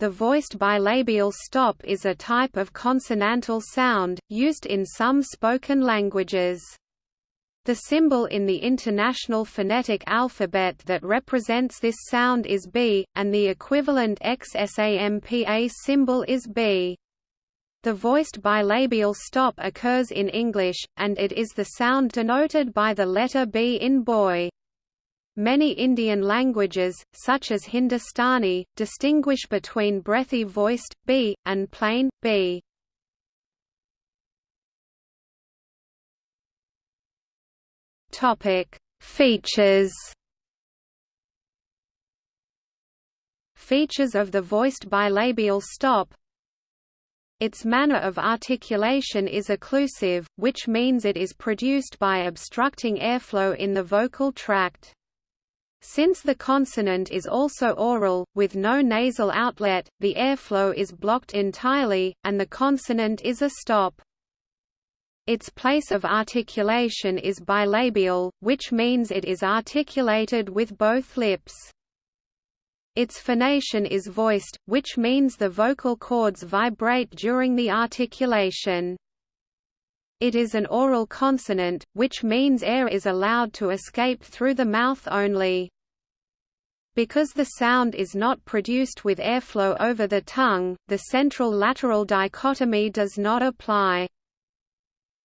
The voiced bilabial stop is a type of consonantal sound, used in some spoken languages. The symbol in the International Phonetic Alphabet that represents this sound is B, and the equivalent XSAMPA symbol is B. The voiced bilabial stop occurs in English, and it is the sound denoted by the letter B in boy. Many Indian languages, such as Hindustani, distinguish between breathy voiced, b, and plain, b. Features Features of the voiced bilabial stop its manner of articulation is occlusive, which means it is produced by obstructing airflow in the vocal tract. Since the consonant is also oral, with no nasal outlet, the airflow is blocked entirely, and the consonant is a stop. Its place of articulation is bilabial, which means it is articulated with both lips. Its phonation is voiced, which means the vocal cords vibrate during the articulation. It is an oral consonant, which means air is allowed to escape through the mouth only. Because the sound is not produced with airflow over the tongue, the central-lateral dichotomy does not apply.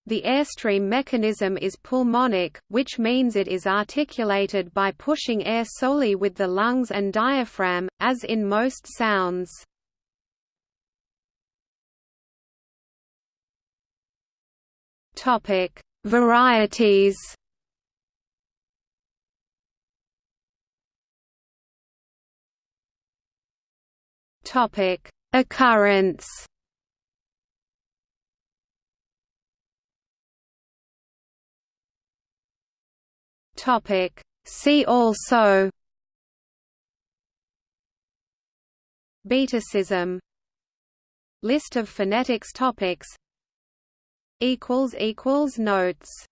The airstream mechanism is pulmonic, which means it is articulated by pushing air solely with the lungs and diaphragm, as in most sounds. Topic: Varieties. Topic: Occurrence. Topic: See also. Betacism List of phonetics topics equals equals notes